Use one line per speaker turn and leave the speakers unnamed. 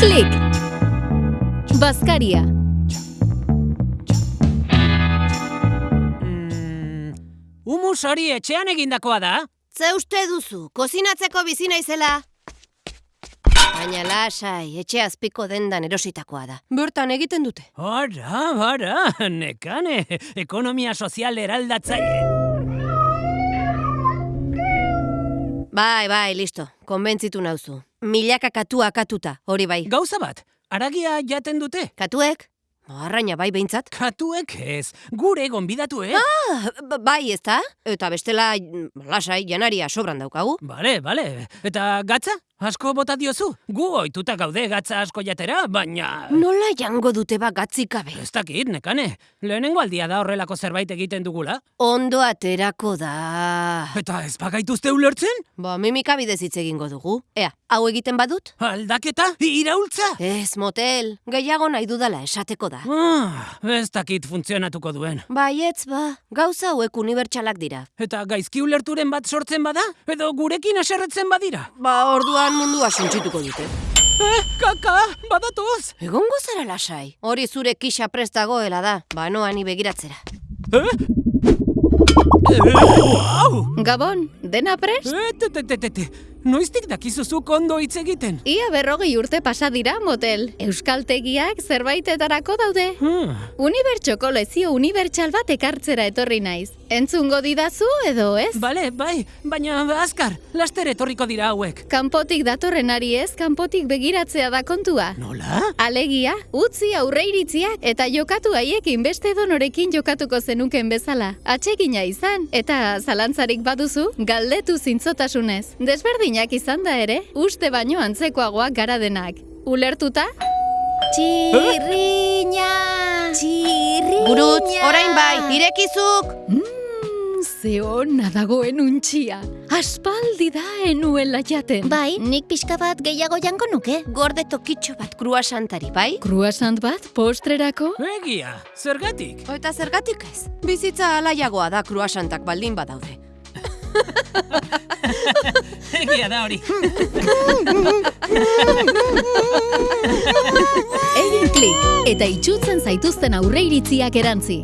Klik! Bazkaria.
Mm, humus hori etxean egindakoa da?
Ze uste duzu, kozinatzeko bizi naizela? Baina lasai, etxe azpiko dendan erositakoa da. Bertan egiten dute.
Ara, ara, nekane, ekonomia sozial eraldatzaile.
Bai, bai, listo. Konbentzitu nauzu. Milaka katua katuta, hori bai.
Gauza bat, aragia jaten dute?
Katuek? Arraina bai behintzat.
Katuek ez, gure gonbidatu, eh?
Ah, bai, ez da? Eta bestela, lasai, janaria sobran daukagu.
Bale, bale, eta gatza? Asko bota diozu? Gu ohituta gaude gatza asko jatera, baina...
Nola jango dute ba gatzik gabe?
Ez dakit, nekane. Lehenengo aldia da horrelako zerbait egiten dugula.
Ondo aterako da.
Eta ez bagaituzte ulertzen?
Ba, mimika bidez hitz egingo dugu. Ea, hau egiten badut?
Aldaketa? Iraultza?
Ez, motel. Gehiago nahi dudala esateko da.
Ah, ez dakit funtzionatuko duen.
Baietz ba, gauza hauek unibertsalak dira.
Eta gaizki ulerturen bat sortzen bada? Edo gurekin aserretzen badira?
Ba, orduan mundua suntsituko dute.
Eh, kaka, badatoz!
Egongo zara lasai. Hori zure kixa prest dagoela da. Ba, noa ni begiratzera.
Eh? Eh, Wow!
Gabon, dena prest?
Eh, te, te, te, te, te. Noiztik dakizuzuk ondo hitz egiten?
Ia berrogei urte pasa dira, motel. Euskaltegiak zerbaitetarako daude.
Hmm.
Unibertsoko lezio unibertsal bat ekartzera etorri naiz. Entzungo didazu edo ez?
Bale, bai, baina azkar, laster etorriko dira hauek.
Kanpotik datorrenari ez, kanpotik begiratzea da kontua.
Nola?
Alegia, utzi aurreiritziak eta jokatu haiekin beste donorekin jokatuko zenuken bezala. Atsegina izan, eta zalantzarik baduzu, galdetu zintzotasunez. Desberdinak izan da ere, uste baino antzekoagoak gara denak. Ulertuta? Txirriña! Txirriña!
Gurutz, orain bai, irekizuk!
Mm, ze hona dagoen untxia. Aspaldi da enuela jaten.
Bai, nik pixka bat gehiago jango nuke.
Gorde tokitxo bat kruasantari, bai?
Kruasant bat postrerako?
Egia, zergatik?
Eta zergatik ez? Bizitza alaiagoa da kruasantak baldin badaude.
Egia da hori.
Egin klik eta itxutzen zaituzten aurreiritziak erantzi.